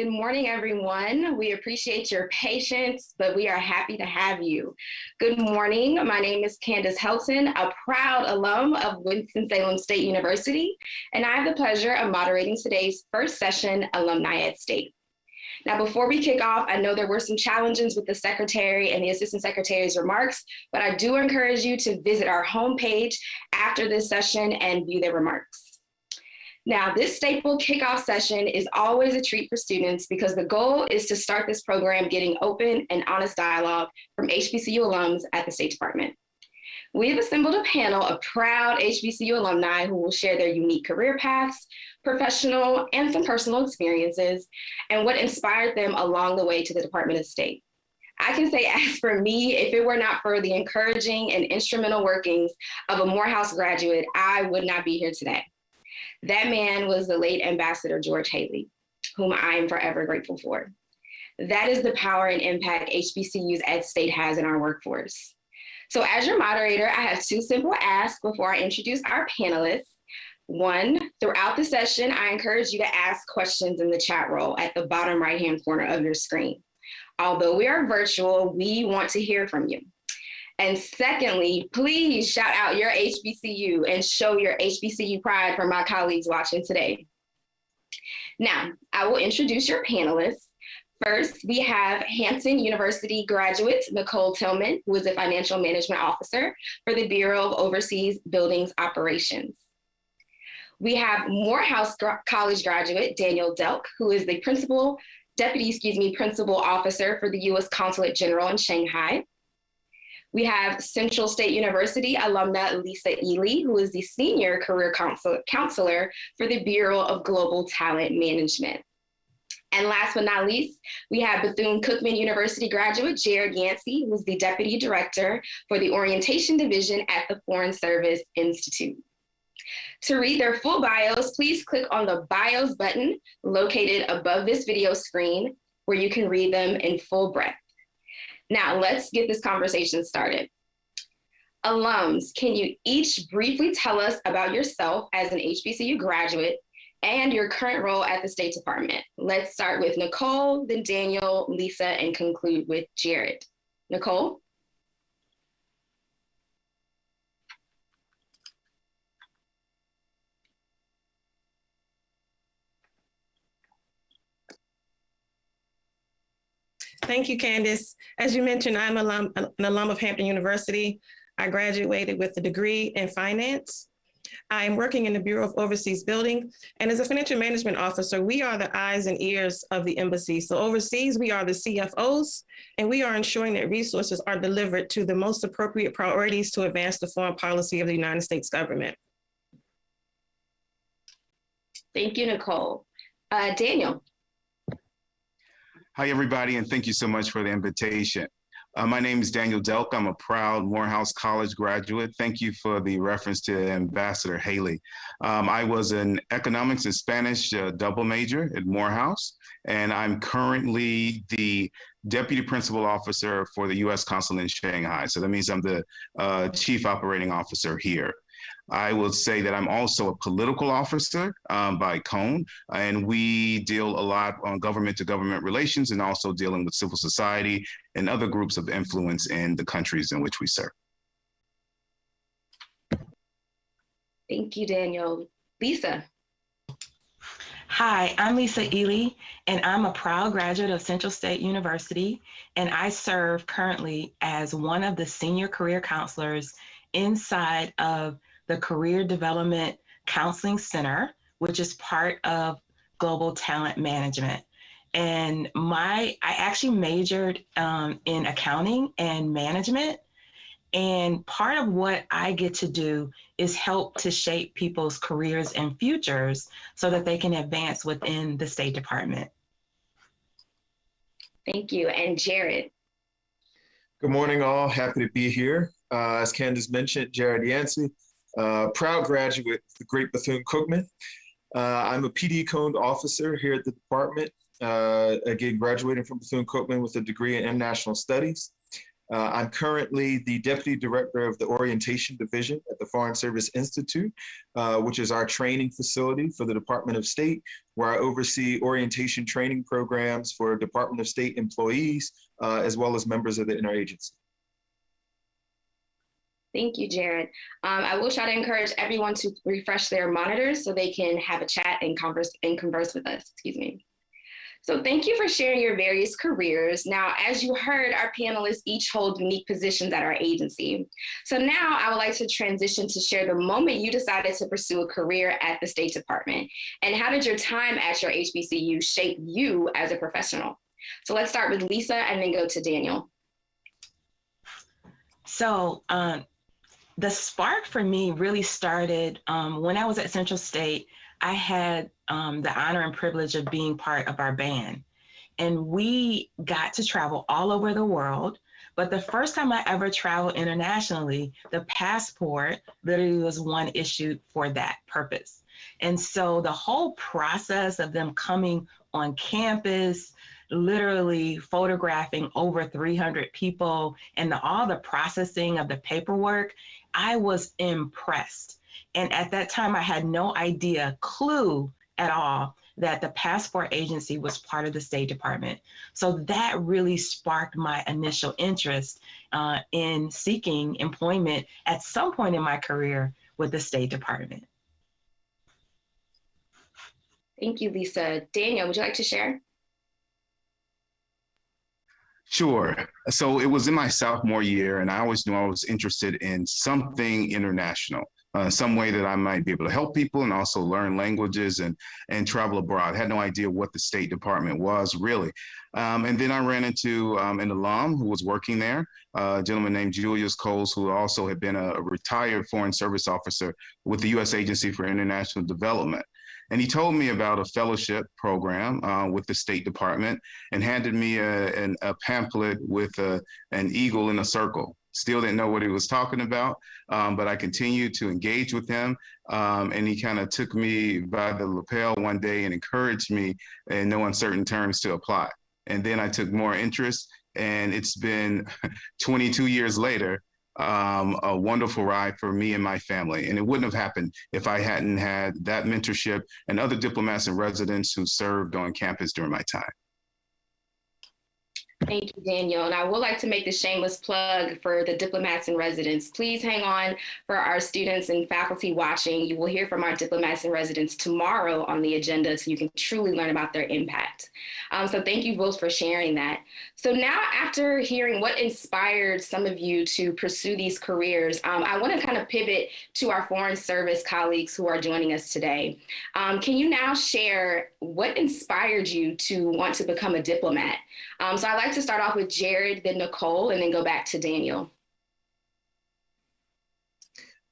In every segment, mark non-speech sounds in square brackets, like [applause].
Good morning, everyone. We appreciate your patience, but we are happy to have you. Good morning. My name is Candace Helton, a proud alum of Winston-Salem State University, and I have the pleasure of moderating today's first session, Alumni at State. Now, before we kick off, I know there were some challenges with the secretary and the assistant secretary's remarks, but I do encourage you to visit our homepage after this session and view their remarks. Now, this staple kickoff session is always a treat for students because the goal is to start this program getting open and honest dialogue from HBCU alums at the State Department. We've assembled a panel of proud HBCU alumni who will share their unique career paths, professional and some personal experiences, and what inspired them along the way to the Department of State. I can say [laughs] as for me, if it were not for the encouraging and instrumental workings of a Morehouse graduate, I would not be here today. That man was the late Ambassador George Haley, whom I am forever grateful for. That is the power and impact HBCUs at State has in our workforce. So as your moderator, I have two simple asks before I introduce our panelists. One, throughout the session, I encourage you to ask questions in the chat roll at the bottom right-hand corner of your screen. Although we are virtual, we want to hear from you. And secondly, please shout out your HBCU and show your HBCU pride for my colleagues watching today. Now, I will introduce your panelists. First, we have Hampton University graduate Nicole Tillman, who is a financial management officer for the Bureau of Overseas Buildings Operations. We have Morehouse College graduate Daniel Delk, who is the principal, deputy, excuse me, principal officer for the U.S. Consulate General in Shanghai. We have Central State University alumna Lisa Ely, who is the Senior Career Counselor for the Bureau of Global Talent Management. And last but not least, we have Bethune-Cookman University graduate Jared Yancey, who's the Deputy Director for the Orientation Division at the Foreign Service Institute. To read their full bios, please click on the bios button located above this video screen where you can read them in full breadth. Now let's get this conversation started. Alums, can you each briefly tell us about yourself as an HBCU graduate and your current role at the State Department? Let's start with Nicole, then Daniel, Lisa, and conclude with Jared. Nicole? Thank you, Candice. As you mentioned, I'm alum, an alum of Hampton University. I graduated with a degree in finance. I'm working in the Bureau of Overseas Building, and as a financial management officer, we are the eyes and ears of the embassy. So overseas, we are the CFOs, and we are ensuring that resources are delivered to the most appropriate priorities to advance the foreign policy of the United States government. Thank you, Nicole. Uh, Daniel. Hi, everybody, and thank you so much for the invitation. Uh, my name is Daniel Delk. I'm a proud Morehouse College graduate. Thank you for the reference to Ambassador Haley. Um, I was an economics and Spanish uh, double major at Morehouse, and I'm currently the deputy principal officer for the U.S. Consulate in Shanghai. So that means I'm the uh, chief operating officer here. I will say that I'm also a political officer um, by Cone, and we deal a lot on government to government relations and also dealing with civil society and other groups of influence in the countries in which we serve. Thank you, Daniel. Lisa. Hi, I'm Lisa Ely, and I'm a proud graduate of Central State University, and I serve currently as one of the senior career counselors inside of the Career Development Counseling Center, which is part of Global Talent Management. And my, I actually majored um, in accounting and management. And part of what I get to do is help to shape people's careers and futures so that they can advance within the State Department. Thank you. And Jared. Good morning, all. Happy to be here. Uh, as Candace mentioned, Jared Yancey. Uh, proud graduate of the Great Bethune-Cookman. Uh, I'm a PD cone officer here at the department. Uh, again, graduating from Bethune-Cookman with a degree in international studies. Uh, I'm currently the Deputy Director of the Orientation Division at the Foreign Service Institute, uh, which is our training facility for the Department of State, where I oversee orientation training programs for Department of State employees, uh, as well as members of the interagency. Thank you, Jared. Um, I will try to encourage everyone to refresh their monitors so they can have a chat and converse and converse with us, excuse me. So thank you for sharing your various careers. Now, as you heard, our panelists each hold unique positions at our agency. So now I would like to transition to share the moment you decided to pursue a career at the State Department and how did your time at your HBCU shape you as a professional? So let's start with Lisa and then go to Daniel. So um, the spark for me really started um, when I was at Central State. I had um, the honor and privilege of being part of our band. And we got to travel all over the world. But the first time I ever traveled internationally, the passport literally was one issued for that purpose. And so the whole process of them coming on campus, literally photographing over 300 people and the, all the processing of the paperwork, I was impressed. And at that time, I had no idea, clue at all that the passport agency was part of the State Department. So that really sparked my initial interest uh, in seeking employment at some point in my career with the State Department. Thank you, Lisa. Daniel, would you like to share? Sure. So it was in my sophomore year, and I always knew I was interested in something international uh, some way that I might be able to help people and also learn languages and and travel abroad. I had no idea what the State Department was really. Um, and then I ran into um, an alum who was working there, uh, a gentleman named Julius Coles, who also had been a, a retired Foreign Service officer with the U.S. Agency for International Development. And he told me about a fellowship program uh, with the State Department and handed me a, a pamphlet with a, an eagle in a circle. Still didn't know what he was talking about, um, but I continued to engage with him. Um, and he kind of took me by the lapel one day and encouraged me in no uncertain terms to apply. And then I took more interest, and it's been [laughs] 22 years later um, a wonderful ride for me and my family. And it wouldn't have happened if I hadn't had that mentorship and other diplomats in residence who served on campus during my time. Thank you, Daniel. And I would like to make the shameless plug for the diplomats in residence. Please hang on for our students and faculty watching. You will hear from our diplomats in residence tomorrow on the agenda so you can truly learn about their impact. Um, so thank you both for sharing that. So now after hearing what inspired some of you to pursue these careers, um, I want to kind of pivot to our Foreign Service colleagues who are joining us today. Um, can you now share what inspired you to want to become a diplomat? Um, so I'd like to start off with Jared, then Nicole, and then go back to Daniel.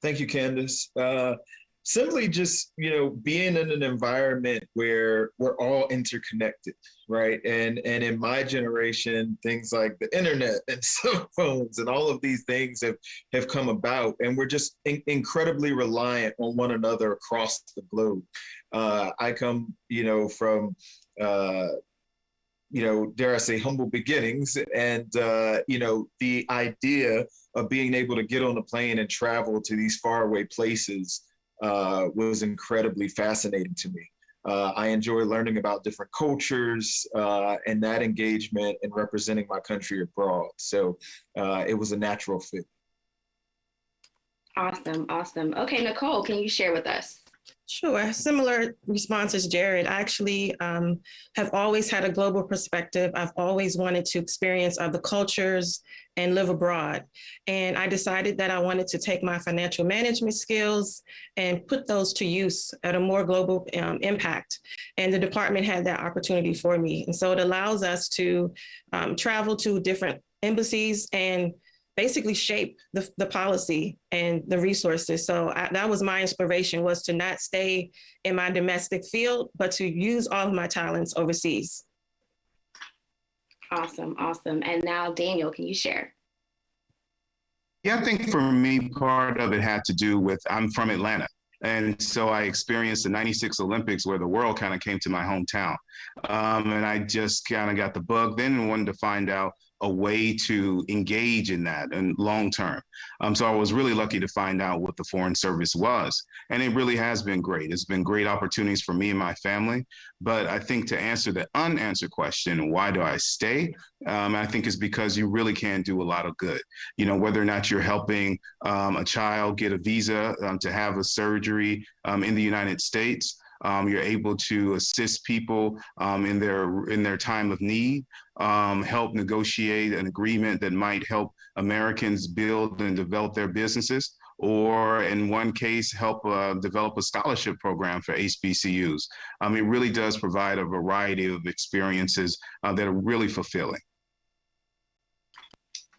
Thank you, Candace. Uh, simply just, you know, being in an environment where we're all interconnected, right? And and in my generation, things like the internet and [laughs] cell phones and all of these things have have come about, and we're just in- incredibly reliant on one another across the globe. Uh, I come, you know, from uh, you know, dare I say, humble beginnings. And, uh, you know, the idea of being able to get on a plane and travel to these faraway places uh, was incredibly fascinating to me. Uh, I enjoy learning about different cultures uh, and that engagement and representing my country abroad. So uh, it was a natural fit. Awesome, awesome. Okay, Nicole, can you share with us? Sure. Similar response as Jared. I actually um, have always had a global perspective. I've always wanted to experience other cultures and live abroad. And I decided that I wanted to take my financial management skills and put those to use at a more global um, impact. And the department had that opportunity for me. And so it allows us to um, travel to different embassies and basically shape the, the policy and the resources. So I, that was my inspiration was to not stay in my domestic field, but to use all of my talents overseas. Awesome, awesome. And now Daniel, can you share? Yeah, I think for me, part of it had to do with I'm from Atlanta. And so I experienced the 96 Olympics where the world kind of came to my hometown. Um, and I just kind of got the bug then and wanted to find out a way to engage in that and long term. Um, so I was really lucky to find out what the Foreign Service was. And it really has been great. It's been great opportunities for me and my family. But I think to answer the unanswered question, why do I stay? Um, I think it's because you really can do a lot of good. You know, whether or not you're helping um, a child get a visa um, to have a surgery um, in the United States, um, you're able to assist people um, in their in their time of need, um, help negotiate an agreement that might help Americans build and develop their businesses, or in one case, help uh, develop a scholarship program for HBCUs. Um, it really does provide a variety of experiences uh, that are really fulfilling.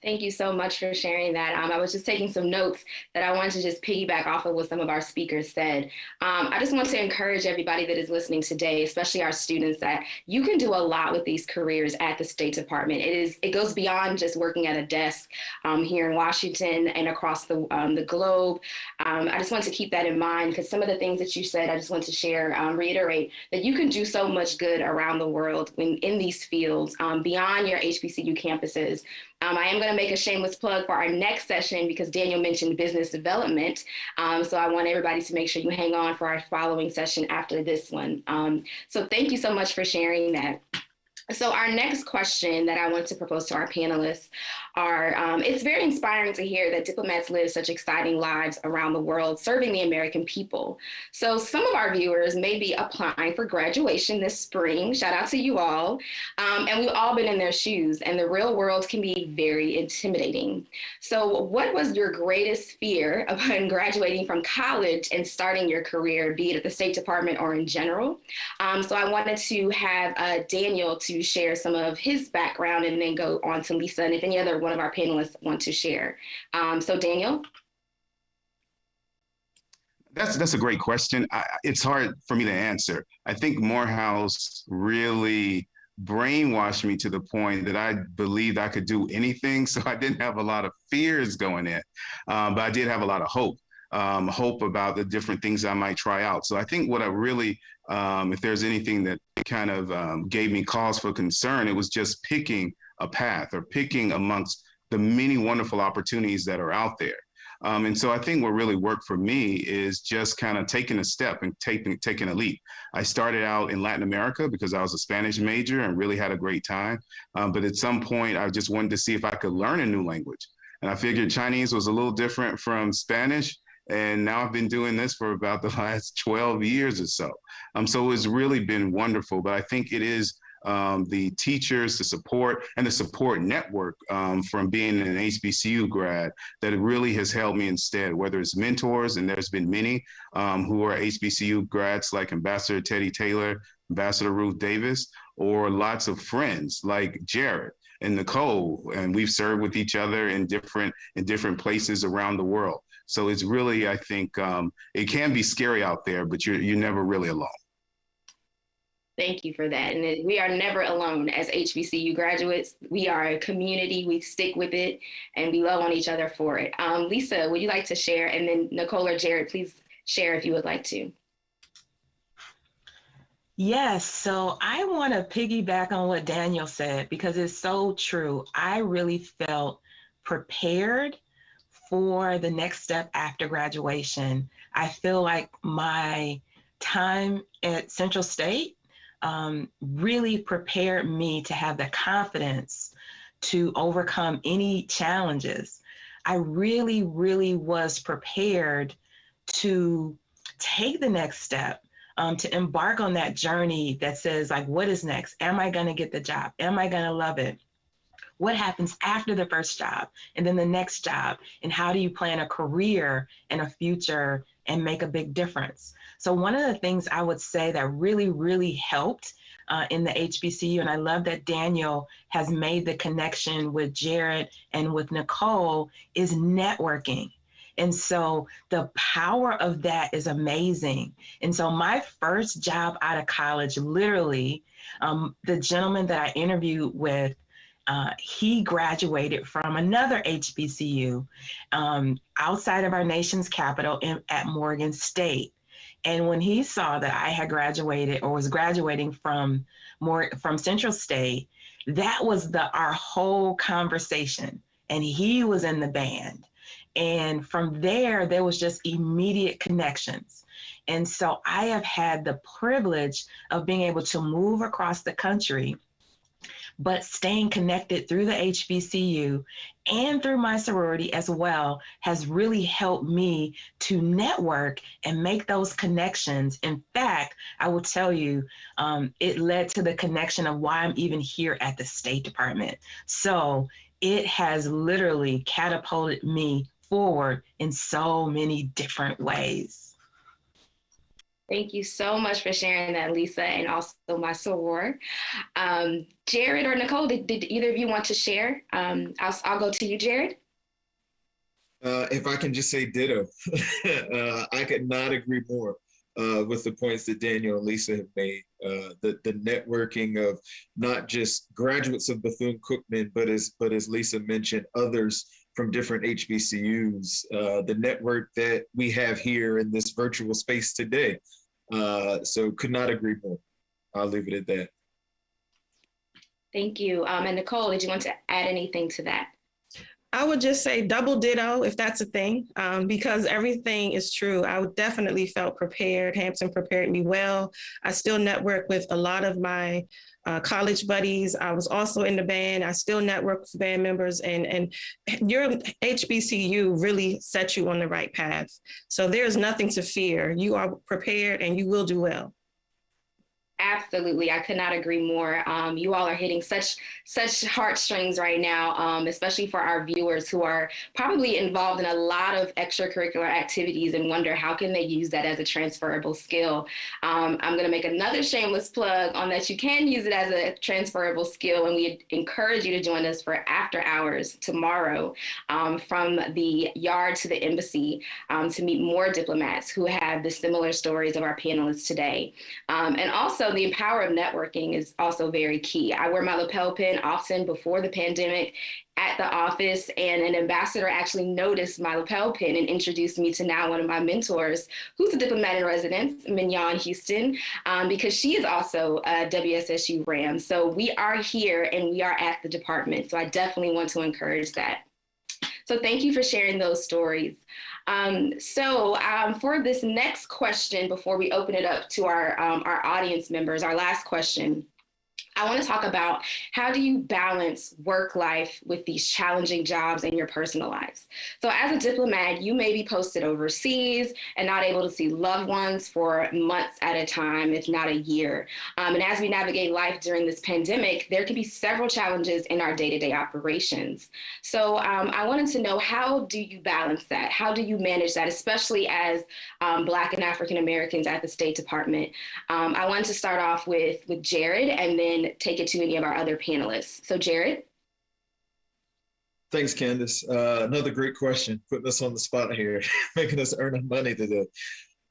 Thank you so much for sharing that. Um, I was just taking some notes that I wanted to just piggyback off of what some of our speakers said. Um, I just want to encourage everybody that is listening today, especially our students, that you can do a lot with these careers at the State Department. It is it goes beyond just working at a desk um, here in Washington and across the um, the globe. Um, I just want to keep that in mind because some of the things that you said, I just want to share, um, reiterate that you can do so much good around the world when in these fields beyond your HBCU campuses. Um, I am going to make a shameless plug for our next session because Daniel mentioned business development. Um, so I want everybody to make sure you hang on for our following session after this one. Um, so thank you so much for sharing that. So our next question that I want to propose to our panelists are, um, it's very inspiring to hear that diplomats live such exciting lives around the world serving the American people. So some of our viewers may be applying for graduation this spring, shout out to you all, um, and we've all been in their shoes and the real world can be very intimidating. So what was your greatest fear upon [laughs] graduating from college and starting your career, be it at the State Department or in general? Um, so I wanted to have uh, Daniel to share some of his background and then go on to Lisa and if any other one of our panelists want to share. Um, so Daniel. That's that's a great question. I, it's hard for me to answer. I think Morehouse really brainwashed me to the point that I believed I could do anything. [laughs] So I didn't have a lot of fears going in, um, but I did have a lot of hope. Um, hope about the different things I might try out. So I think what I really, um, if there's anything that kind of um, gave me cause for concern. It was just picking a path or picking amongst the many wonderful opportunities that are out there. Um, and so I think what really worked for me is just kind of taking a step and taking taking a leap. I started out in Latin America because I was a Spanish major and really had a great time. Um, but at some point, I just wanted to see if I could learn a new language. And I figured Chinese was a little different from Spanish. And now I've been doing this for about the [laughs] last 12 years or so. Um, so it's really been wonderful. But I think it is um, the teachers, the support, and the support network um, from being an HBCU grad that really has held me instead, whether it's mentors, and there's been many um, who are HBCU grads like Ambassador Teddy Taylor, Ambassador Ruth Davis, or lots of friends like Jared and Nicole, and we've served with each other in different in different places around the world. So it's really, I think, um, it can be scary out there, but you're you're never really alone. Thank you for that. And we are never alone as HBCU graduates. We are a community, we stick with it, and we love on each other for it. Um, Lisa, would you like to share? And then Nicole or Jared, please share if you would like to. Yes, so I want to piggyback on what Daniel said because it's so true. I really felt prepared for the next step after graduation. I feel like my time at Central State um, really prepared me to have the confidence to overcome any challenges. I really, really was prepared to take the next step, um, to embark on that journey that says, like, what is next? Am I going to get the job? Am I going to love it? What happens after the first job and then the next job? And how do you plan a career and a future and make a big difference? So one of the things I would say that really, really helped uh, in the HBCU, and I love that Daniel has made the connection with Jared and with Nicole, is networking. And so the power of that is amazing. And so my first job out of college, literally, um, the gentleman that I interviewed with, uh, he graduated from another HBCU um, outside of our nation's capital in, at Morgan State. And when he saw that I had graduated or was graduating from more from Central State, that was the our whole conversation. And he was in the band. And from there, there was just immediate connections. And so I have had the privilege of being able to move across the country but staying connected through the HBCU and through my sorority as well has really helped me to network and make those connections. In fact, I will tell you, um, it led to the connection of why I'm even here at the State Department. So it has literally catapulted me forward in so many different ways. Thank you so much for sharing that, Lisa, and also my soror. Um, Jared or Nicole, did, did, either of you want to share? Um, I'll, I'll go to you, Jared. Uh, if I can just say ditto, [laughs] uh, I could not agree more uh, with the points that Daniel and Lisa have made. Uh, the the networking of not just graduates of Bethune Cookman, but as but as Lisa mentioned, others from different HBCUs. Uh, the network that we have here in this virtual space today uh, so could not agree more. I'll leave it at that. Thank you. Um, and Nicole, did you want to add anything to that? I would just say double ditto if that's a thing, um, because everything is true. I definitely felt prepared. Hampton prepared me well. I still network with a lot of my uh, college buddies. I was also in the band. I still network with band members, and and your HBCU really set you on the right path. So there's nothing to fear. You are prepared, and you will do well. Absolutely, I could not agree more. Um, you all are hitting such such heartstrings right now, um, especially for our viewers who are probably involved in a lot of extracurricular activities and wonder how can they use that as a transferable skill. Um, I'm going to make another shameless plug on that you can use it as a transferable skill, and we encourage you to join us for after hours tomorrow um, from the yard to the embassy um, to meet more diplomats who have the similar stories of our panelists today, um, and also the power of networking is also very key. I wear my lapel pin often before the pandemic at the office and an ambassador actually noticed my lapel pin and introduced me to now one of my mentors who's a diplomat in residence, Mignon Houston, um, because she is also a WSSU RAM. So we are here and we are at the department. So I definitely want to encourage that. So thank you for sharing those stories. Um, so um, for this next question, before we open it up to our, um, our audience members, our last question, I want to talk about how do you balance work life with these challenging jobs in your personal lives. So, as a diplomat, you may be posted overseas and not able to see loved ones for months at a time, if not a year. Um, and as we navigate life during this pandemic, there can be several challenges in our day to day operations. So, um, I wanted to know how do you balance that? How do you manage that, especially as um, Black and African Americans at the State Department? Um, I wanted to start off with, with Jared and then take it to any of our other panelists. So Jared. Thanks, Candace. Uh, another great question, putting us on the spot here, [laughs] making us earn money today.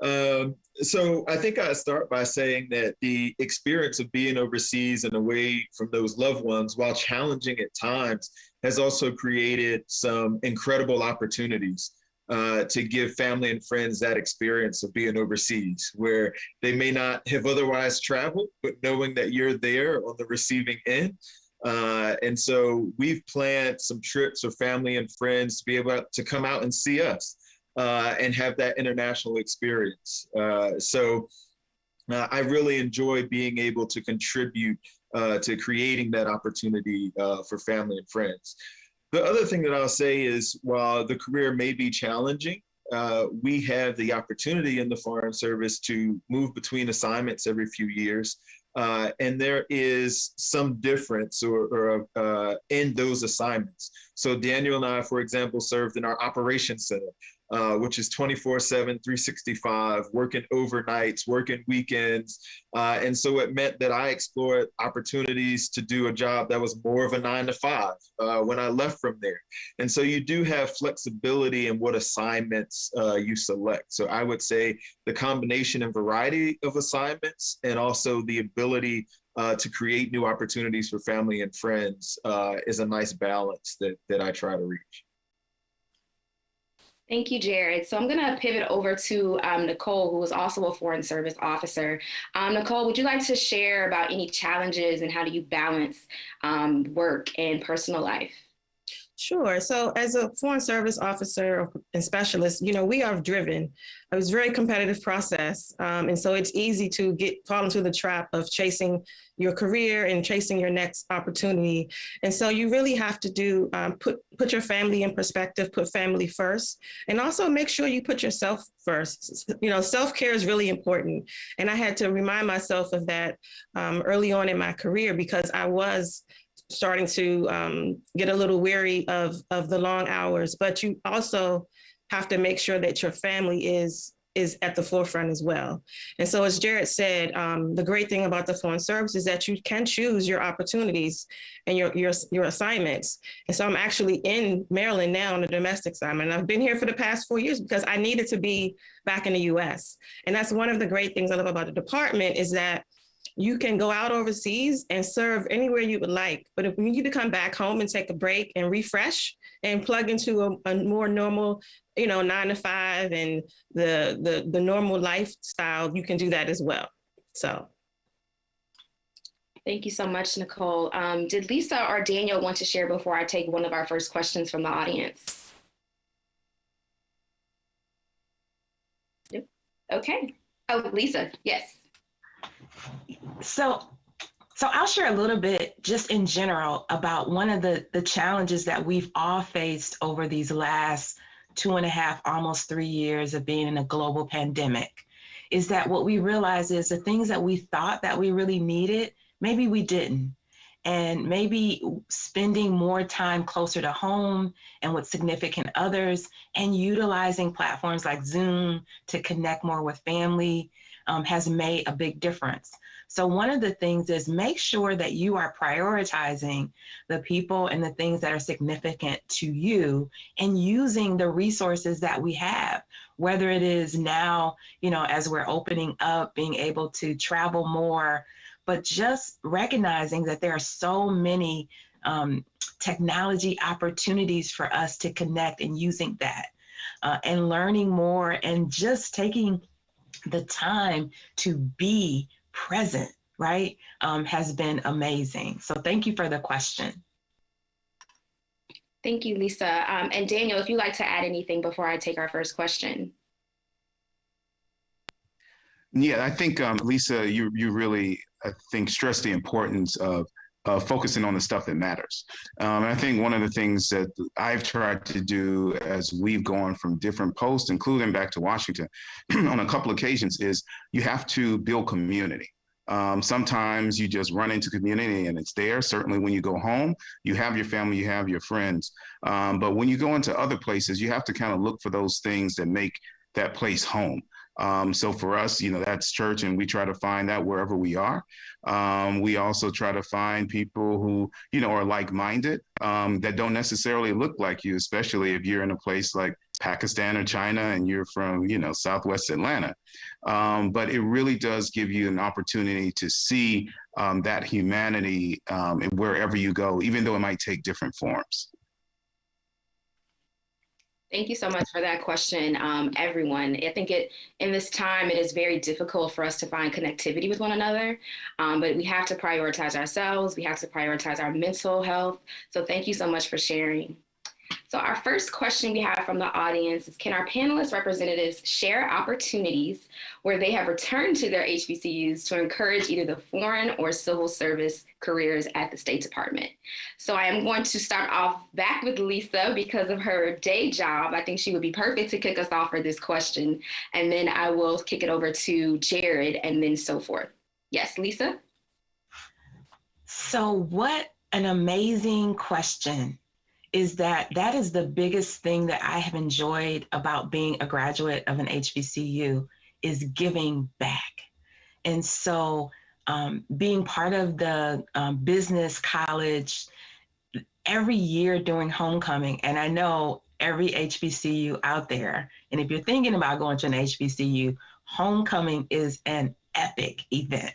Um, so I think I start by saying that the experience of being overseas and away from those loved ones, while challenging at times, has also created some incredible opportunities. Uh, to give family and friends that experience of being overseas, where they may not have otherwise traveled, but knowing that you're there on the receiving end. Uh, and so we've planned some trips for family and friends to be able to come out and see us uh, and have that international experience. Uh, so uh, I really enjoy being able to contribute to creating that opportunity for family and friends. The other thing that I'll say is while the career may be challenging, uh, we have the opportunity in the Foreign Service to move between assignments every few years. Uh, and there is some difference or, or uh, in those assignments. So Daniel and I, for example, served in our operations center, uh, which is 24 7, 365, working overnights, working weekends. Uh, and so it meant that I explored opportunities to do a job that was more of a nine to five uh, when I left from there. And so you do have flexibility in what assignments uh, you select. So I would say the combination and variety of assignments and also the ability uh, to create new opportunities for family and friends uh, is a nice balance that, that I try to reach. Thank you, Jared. So I'm going to pivot over to um, Nicole, who is also a Foreign Service officer. Um, Nicole, would you like to share about any challenges and how do you balance um, work and personal life? Sure. So as a foreign service officer and specialist, you know, we are driven. It was a very competitive process. Um, and so it's easy to get fall into the trap of chasing your career and chasing your next opportunity. And so you really have to do, um, put, put your family in perspective, put family first, and also make sure you put yourself first. You know, self-care is really important. And I had to remind myself of that um, early on in my career because I was starting to um, get a little weary of, of the long hours, but you also have to make sure that your family is is at the forefront as well. And so as Jared said, um, the great thing about the foreign service is that you can choose your opportunities and your, your, your assignments. And so I'm actually in Maryland now on a domestic assignment. I've been here for the past four years because I needed to be back in the US. And that's one of the great things I love about the department is that you can go out overseas and serve anywhere you would like. But if you need to come back home and take a break and refresh and plug into a, a more normal, you know, nine to five and the, the, the normal lifestyle, you can do that as well. So. Thank you so much, Nicole. Um, did Lisa or Daniel want to share before I take one of our first questions from the audience? Okay. Oh, Lisa, yes. So, so I'll share a little bit just in general about one of the, the challenges that we've all faced over these last two and a half, almost three years of being in a global pandemic is that what we realize is the things that we thought that we really needed, maybe we didn't. And maybe spending more time closer to home and with significant others and utilizing platforms like Zoom to connect more with family um, has made a big difference. So one of the things is make sure that you are prioritizing the people and the things that are significant to you and using the resources that we have, whether it is now, you know, as we're opening up, being able to travel more, but just recognizing that there are so many um, technology opportunities for us to connect and using that uh, and learning more and just taking the time to be present, right, um, has been amazing. So thank you for the question. Thank you, Lisa. Um, and Daniel, if you'd like to add anything before I take our first question. Yeah, I think um, Lisa, you you really I think stress the importance of uh, focusing on the stuff that matters. Um, and I think one of the things that I've tried to do as we've gone from different posts, including back to Washington [clears throat] on a couple occasions, is you have to build community. Um, sometimes you just run into community and it's there. Certainly when you go home, you have your family, you have your friends. Um, but when you go into other places, you have to kind of look for those things that make that place home. Um, so for us, you know, that's church, and we try to find that wherever we are. Um, we also try to find people who, you know, are like-minded um, that don't necessarily look like you, especially if you're in a place like Pakistan or China and you're from, you know, Southwest Atlanta. Um, but it really does give you an opportunity to see um, that humanity um, wherever you go, even though it might take different forms. Thank you so much for that question, um, everyone. I think it in this time it is very difficult for us to find connectivity with one another, um, but we have to prioritize ourselves. We have to prioritize our mental health. So thank you so much for sharing. So our first question we have from the audience is, can our panelist representatives share opportunities where they have returned to their HBCUs to encourage either the foreign or civil service careers at the State Department? So I am going to start off back with Lisa because of her day job. I think she would be perfect to kick us off for this question. And then I will kick it over to Jared and then so forth. Yes, Lisa? So what an amazing question is that that is the biggest thing that I have enjoyed about being a graduate of an HBCU is giving back. And so um, being part of the um, business college every year during homecoming, and I know every HBCU out there, and if you're thinking about going to an HBCU, homecoming is an epic event.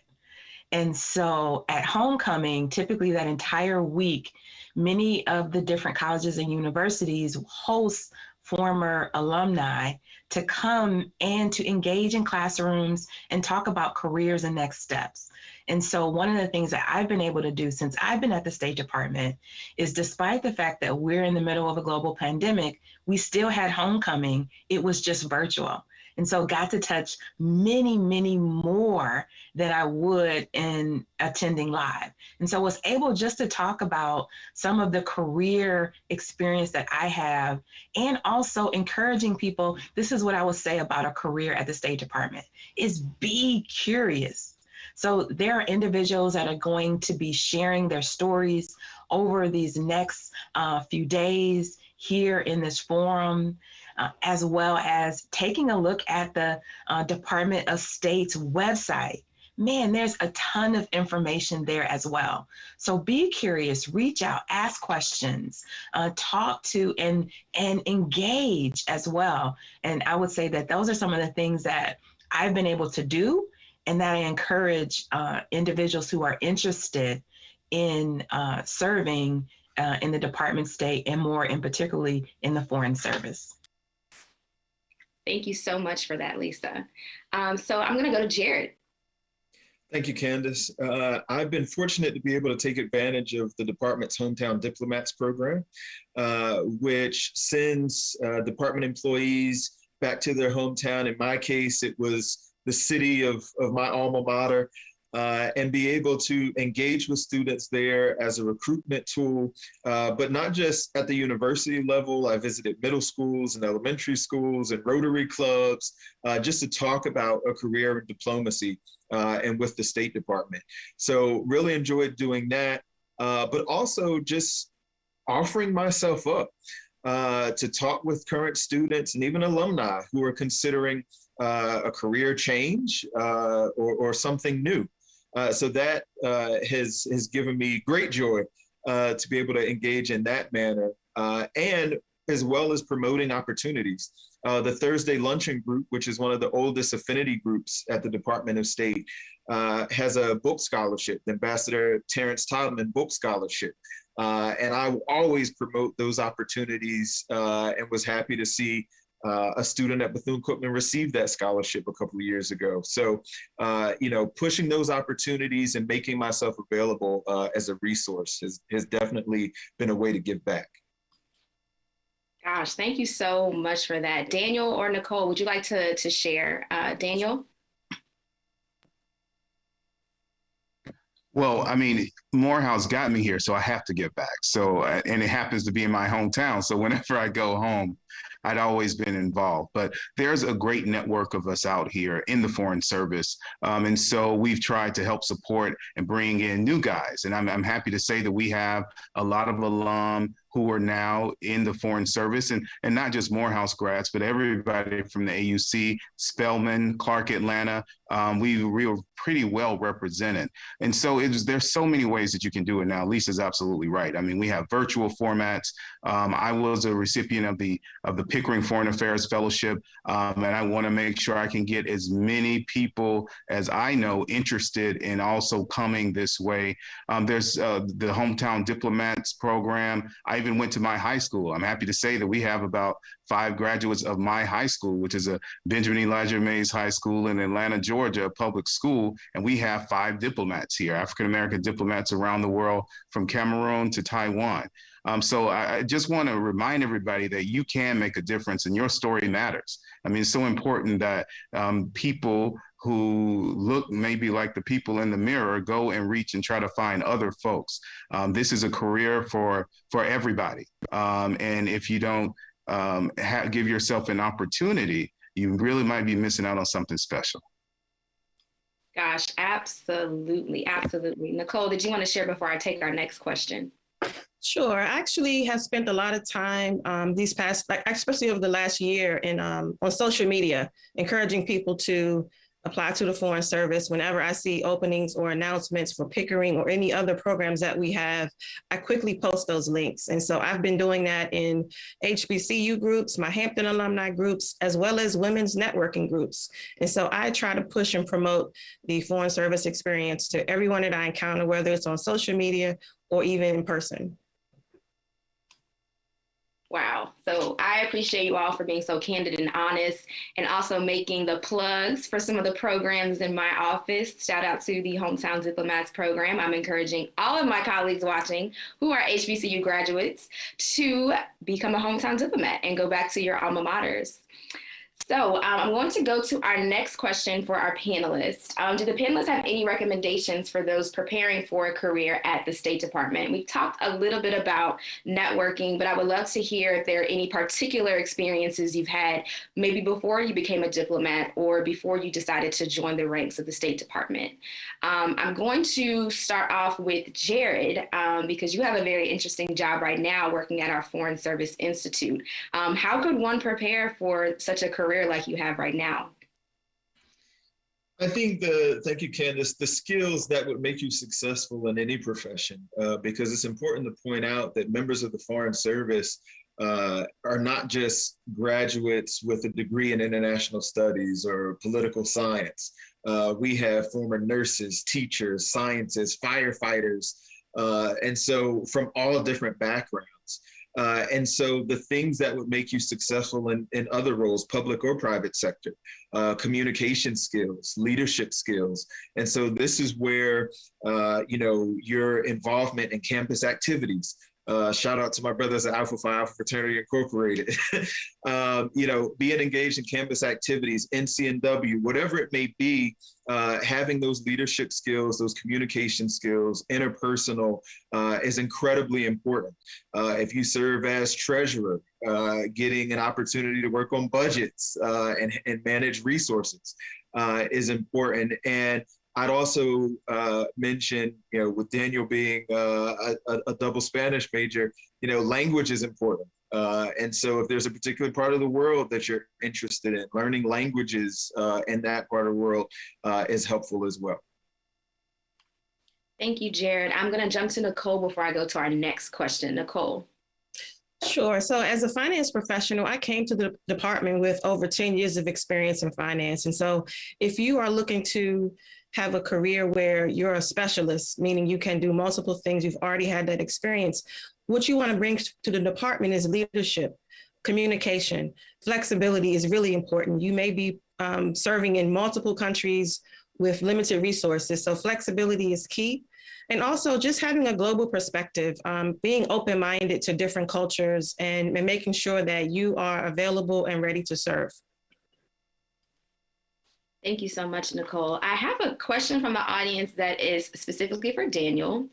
And so at homecoming, typically that entire week, many of the different colleges and universities host former alumni to come and to engage in classrooms and talk about careers and next steps. And so, one of the things that I've been able to do since I've been at the State Department is despite the fact that we're in the middle of a global pandemic, we still had homecoming, it was just virtual. And so got to touch many, many more than I would in attending live. And so was able just to talk about some of the career experience that I have and also encouraging people. This is what I would say about a career at the State Department is be curious. So there are individuals that are going to be sharing their stories over these next uh, few days here in this forum uh, as well as taking a look at the uh, Department of State's website. Man, there's a ton of information there as well. So be curious, reach out, ask questions, uh, talk to, and and engage as well. And I would say that those are some of the things that I've been able to do, and that I encourage uh, individuals who are interested in uh, serving uh, in the Department of State and more, and particularly in the Foreign Service. Thank you so much for that, Lisa. Um, so I'm going to go to Jared. Thank you, Candace. Uh, I've been fortunate to be able to take advantage of the department's Hometown Diplomats program, uh, which sends uh, department employees back to their hometown. In my case, it was the city of, of my alma mater, uh, and be able to engage with students there as a recruitment tool, uh, but not just at the university level. I visited middle schools and elementary schools and Rotary clubs uh, just to talk about a career in diplomacy uh, and with the State Department. So really enjoyed doing that, uh, but also just offering myself up uh, to talk with current students and even alumni who are considering uh, a career change uh, or, or, something new. Uh, so that uh, has has given me great joy uh, to be able to engage in that manner, uh, and as well as promoting opportunities. Uh, the Thursday Luncheon Group, which is one of the oldest affinity groups at the Department of State, uh, has a book scholarship, the Ambassador Terence Todman Book Scholarship. and I always promote those opportunities and was happy to see uh, a student at Bethune-Cookman received that scholarship a couple of years ago. So, uh, you know, pushing those opportunities and making myself available uh, as a resource has, has definitely been a way to give back. Gosh, thank you so much for that. Daniel or Nicole, would you like to, to share? Uh, Daniel? Well, I mean, Morehouse got me here, so I have to give back. So, uh, and it happens to be in my hometown. So whenever I go home, I'd always been involved. But there's a great network of us out here in the Foreign Service. Um, and so we've tried to help support and bring in new guys. And I'm, I'm happy to say that we have a lot of alum who are now in the Foreign Service, and, and not just Morehouse grads, but everybody from the AUC, Spelman, Clark Atlanta. Um, we, we were pretty well represented. And so was, there's so many ways that you can do it now. Lisa's absolutely right. I mean, we have virtual formats. Um, I was a recipient of the of the Pickering Foreign Affairs Fellowship, um, and I want to make sure I can get as many people as I know interested in also coming this way. Um, there's uh, the Hometown Diplomats program. I even went to my high school. I'm happy to say that we have about five graduates of my high school, which is a Benjamin Elijah Mays High School in Atlanta, Georgia, a public school. And we have five diplomats here, African American diplomats around the world from Cameroon to Taiwan. Um, so I, I just want to remind everybody that you can make a difference and your story matters. I mean, it's so important that um, people who look maybe like the people in the mirror go and reach and try to find other folks. Um, this is a career for for everybody, um, and if you don't um, give yourself an opportunity, you really might be missing out on something special. Gosh, absolutely, absolutely. Nicole, did you want to share before I take our next question? Sure. I actually have spent a lot of time um, these past, like, especially over the last year, in um, on social media, encouraging people to apply to the Foreign Service. Whenever I see openings or announcements for Pickering or any other programs that we have, I quickly post those links. And so I've been doing that in HBCU groups, my Hampton alumni groups, as well as women's networking groups. And so I try to push and promote the Foreign Service experience to everyone that I encounter, whether it's on social media or even in person. Wow. So I appreciate you all for being so candid and honest and also making the plugs for some of the programs in my office. Shout out to the Hometown Diplomats program. I'm encouraging all of my colleagues watching who are HBCU graduates to become a hometown diplomat and go back to your alma maters. So um, I'm going to go to our next question for our panelists. Um, do the panelists have any recommendations for those preparing for a career at the State Department? We talked a little bit about networking, but I would love to hear if there are any particular experiences you've had maybe before you became a diplomat or before you decided to join the ranks of the State Department. Um, I'm going to start off with Jared um, because you have a very interesting job right now working at our Foreign Service Institute. Um, how could one prepare for such a career career like you have right now? I think the, thank you, Candace, the skills that would make you successful in any profession, uh, because it's important to point out that members of the Foreign Service uh, are not just graduates with a degree in international studies or political science. Uh, we have former nurses, teachers, scientists, firefighters, uh, and so from all different backgrounds. Uh, and so the things that would make you successful in, in other roles, public or private sector, uh, communication skills, leadership skills. And so this is where, uh, you know, your involvement in campus activities, uh, shout out to my brothers at Alpha Phi Alpha Fraternity Incorporated. um, [laughs] you know, being engaged in campus activities, NCNW, whatever it may be, uh, having those leadership skills, those communication skills, interpersonal uh, is incredibly important. Uh, if you serve as treasurer, uh, getting an opportunity to work on budgets and, and manage resources is important. And I'd also uh, mention, you know, with Daniel being uh, a, a, double Spanish major, you know, language is important. Uh, and so if there's a particular part of the world that you're interested in, learning languages uh, in that part of the world uh, is helpful as well. Thank you, Jared. I'm going to jump to Nicole before I go to our next question. Nicole. Sure. So, as a finance professional, I came to the department with over 10 years of experience in finance. And so, if you are looking to have a career where you're a specialist, meaning you can do multiple things, you've already had that experience. What you want to bring to the department is leadership, communication, flexibility is really important. You may be um, serving in multiple countries with limited resources, so flexibility is key. And also just having a global perspective, um, being open-minded to different cultures and, and making sure that you are available and ready to serve. Thank you so much, Nicole. I have a question from the audience that is specifically for Daniel.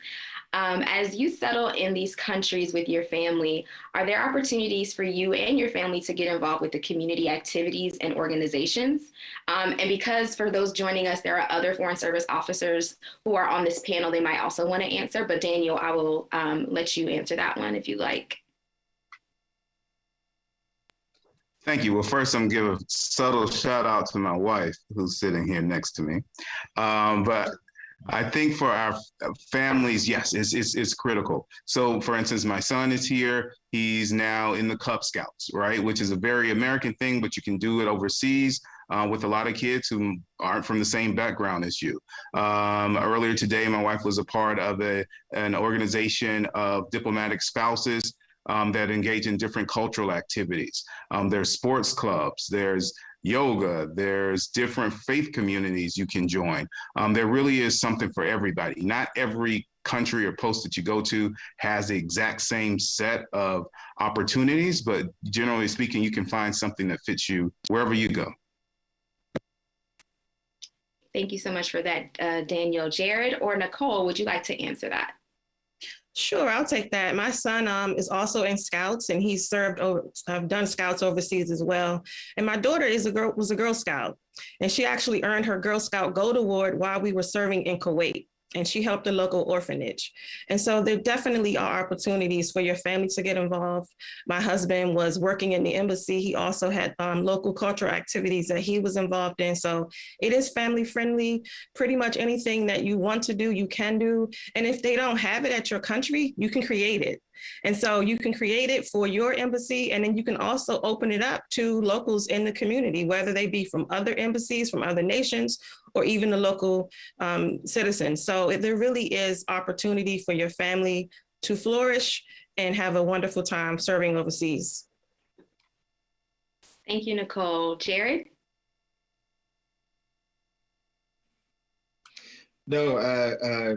Um, as you settle in these countries with your family, are there opportunities for you and your family to get involved with the community activities and organizations? Um, and because for those joining us, there are other Foreign Service officers who are on this panel, they might also want to answer, but Daniel, I will um, let you answer that one if you like. Thank you. Well, first, I'm give a subtle shout out to my wife who's sitting here next to me. Um, but I think for our families, yes, it's, it's, it's critical. So, for instance, my son is here. He's now in the Cub Scouts, right? Which is a very American thing, but you can do it overseas. Uh, with a lot of kids who aren't from the same background as you. Um, earlier today, my wife was a part of a, an organization of diplomatic spouses um, that engage in different cultural activities. Um, there's sports clubs, there's yoga, there's different faith communities you can join. Um, there really is something for everybody. Not every country or post that you go to has the exact same set of opportunities, but generally speaking, you can find something that fits you wherever you go. Thank you so much for that, uh, Daniel. Jared or Nicole, would you like to answer that? Sure, I'll take that. My son um, is also in Scouts, and he's served over. I've done Scouts overseas as well. And my daughter is a girl was a Girl Scout, and she actually earned her Girl Scout Gold Award while we were serving in Kuwait and she helped a local orphanage. And so there definitely are opportunities for your family to get involved. My husband was working in the embassy. He also had um, local cultural activities that he was involved in. So it is family friendly. Pretty much anything that you want to do, you can do. And if they don't have it at your country, you can create it. And so you can create it for your embassy, and then you can also open it up to locals in the community, whether they be from other embassies, from other nations, or even the local um, citizens. So there really is opportunity for your family to flourish and have a wonderful time serving overseas. Thank you, Nicole. Jared? No, uh, uh,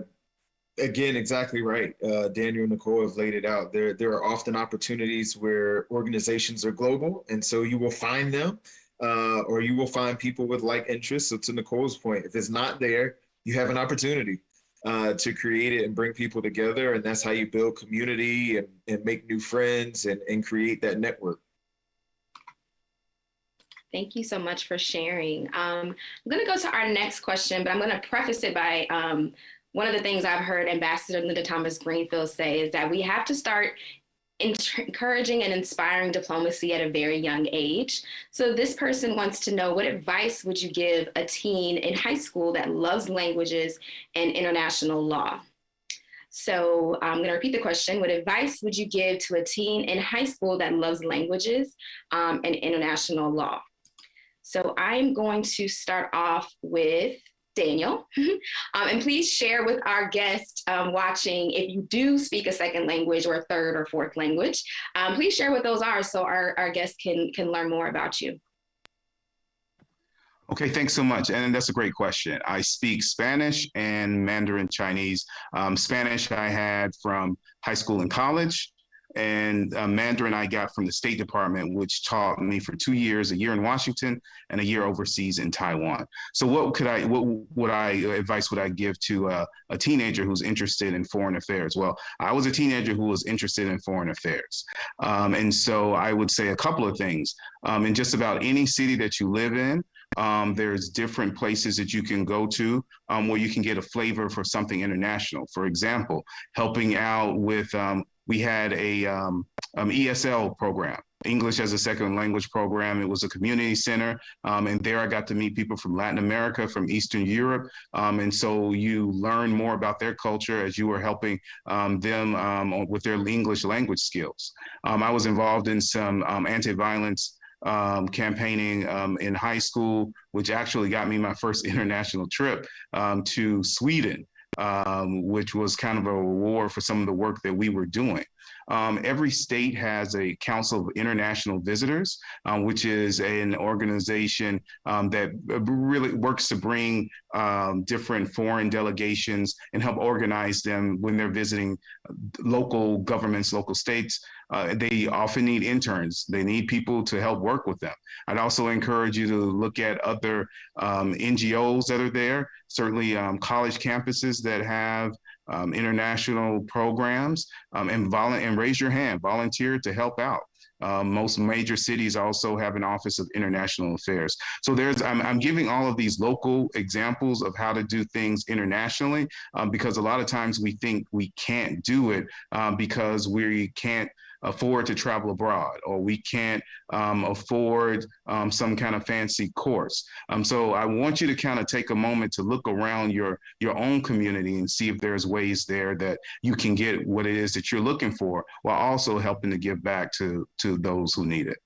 again, exactly right. Uh, Daniel and Nicole have laid it out. There, there are often opportunities where organizations are global, and so you will find them, uh, or you will find people with like interests. So to Nicole's point, if it's not there, you have an opportunity uh, to create it and bring people together, and that's how you build community and, and make new friends and, and create that network. Thank you so much for sharing. Um, I'm going to go to our next question, but I'm going to preface it by um, one of the things I've heard Ambassador Linda Thomas Greenfield say is that we have to start encouraging and inspiring diplomacy at a very young age. So this person wants to know what advice would you give a teen in high school that loves languages and international law? So I'm going to repeat the question. What advice would you give to a teen in high school that loves languages um, and international law? So I'm going to start off with Daniel. [laughs] um, and please share with our guest um, watching if you do speak a second language or a third or fourth language. Um, please share what those are so our, our guests can, can learn more about you. Okay, thanks so much. And that's a great question. I speak Spanish and Mandarin Chinese. Um, Spanish I had from high school and college and uh, Mandarin I got from the State Department, which taught me for two years, a year in Washington and a year overseas in Taiwan. So what could I, what would I, advice would I give to uh, a teenager who's interested in foreign affairs? Well, I was a teenager who was interested in foreign affairs. Um, and so I would say a couple of things. Um, in just about any city that you live in, um, there's different places that you can go to um, where you can get a flavor for something international. For example, helping out with um, we had a um, um, ESL program, English as a second language program. It was a community center. Um, and there I got to meet people from Latin America, from Eastern Europe. Um, and so you learn more about their culture as you were helping um, them um, with their English language skills. I was involved in some anti-violence um, campaigning um, in high school, which actually got me my first [laughs] international trip um, to Sweden um, which was kind of a reward for some of the work that we were doing. Um, every state has a Council of International Visitors, um, which is an organization um, that really works to bring um, different foreign delegations and help organize them when they're visiting local governments, local states. Uh, they often need interns. They need people to help work with them. I'd also encourage you to look at other um, NGOs that are there, certainly um, college campuses that have um, international programs um, and, and raise your hand, volunteer to help out. Um, most major cities also have an office of international affairs. So there's, I'm, I'm giving all of these local examples of how to do things internationally um, because a lot of times we think we can't do it um, because we can't afford to travel abroad or we can't um, afford um, some kind of fancy course. Um, so I want you to kind of take a moment to look around your, your own community and see if there's ways there that you can get what it is that you're looking for while also helping to give back to, to those who need it.